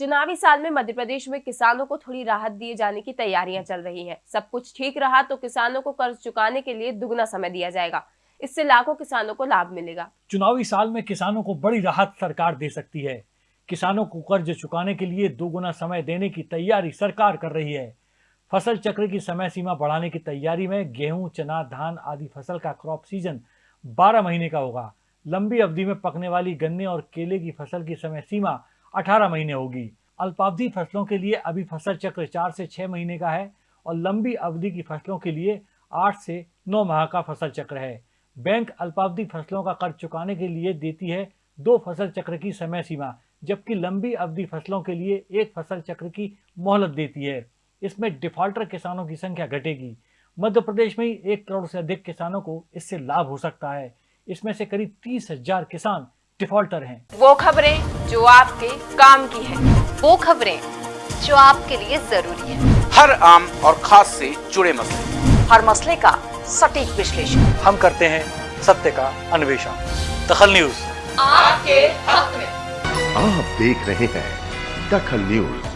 चुनावी साल में मध्य प्रदेश में किसानों को थोड़ी राहत दिए जाने की तैयारियाँ चल रही हैं। सब कुछ ठीक रहा तो किसानों को कर्ज चुकाने के लिए दुगना समय दिया जाएगा। इससे लाखों किसानों को लाभ मिलेगा। चुनावी साल में किसानों को बड़ी राहत सरकार दे सकती है। किसानों को कर्ज चुकाने के लिए दोगुना समय देने की तैयारी सरकार कर रही है। फ़सल चक्र की समय सीमा बढ़ाने की तैयारी में गेहूँ, चना, धान आदि फ़सल का क्रॉप सीज़न 12 महीने का होगा। लंबी अवधि में पकने वाली गन्ने और केले की फ़सल की समय सीमा 18 महीने होगी। अल्पावधि फ़सलों के लिए अभी फ़सल चक्र चार से छह महीने का है और लंबी अवधि की फ़सलों के लिए आठ से नौ माह का फ़सल चक्र है। बैंक अल्पावधि फ़सलों का कर्ज चुकाने के लिए देती है दो फ़सल चक्र की समय सीमा, जबकि लंबी अवधि फ़सलों के लिए एक फ़सल चक्र की मोहलत देती है। इसमें डिफॉल्टर किसानों की संख्या घटेगी। मध्य प्रदेश में एक करोड़ से अधिक किसानों को इससे लाभ हो सकता है। इसमें से करीब तीस हज़ार किसान डिफॉल्टर हैं। वो खबरें जो आपके काम की है। वो खबरें जो आपके लिए ज़रूरी है। हर आम और खास से जुड़े मसले। हर मसले का सटीक विश्लेषण। हम करते हैं सत्य का अन्वेषण। दखल न्यूज़। आपके हक में। आप देख रहे हैं दखल न्यूज़।